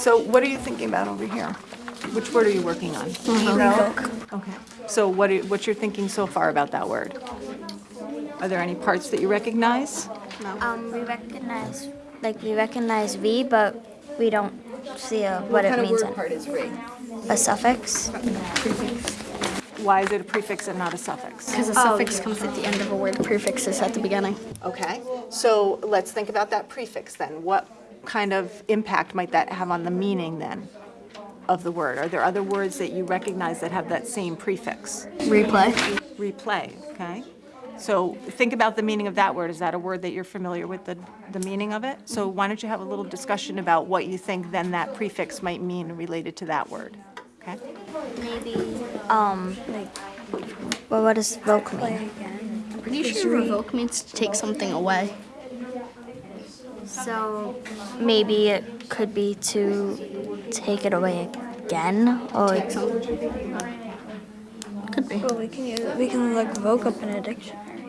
So what are you thinking about over here? Which word are you working on? Revoke. Okay. So what, are- what's your thinking so far about that word? Are there any parts that you recognize? No. Um, we recognize, like, we recognize V, but we don't see a, what, it means. in- part is re? A suffix. Why is it a prefix and not a suffix? Because a suffix comes at the end of a word, prefix is at the beginning. Okay, so let's think about that prefix then. What kind of impact might that have on the meaning then of the word? Are there other words that you recognize that have that same prefix? Replay. Replay, okay? So think about the meaning of that word. Is that a word that you're familiar with, the, the meaning of it? So why don't you have a little discussion about what you think then that prefix might mean related to that word, okay? Maybe. Um, like, well, what does voke mean? I'm pretty sure revoke means to take something away. So maybe it could be to take it away again, or it Could be. Well, we can use it. We can look Vogue up in a dictionary.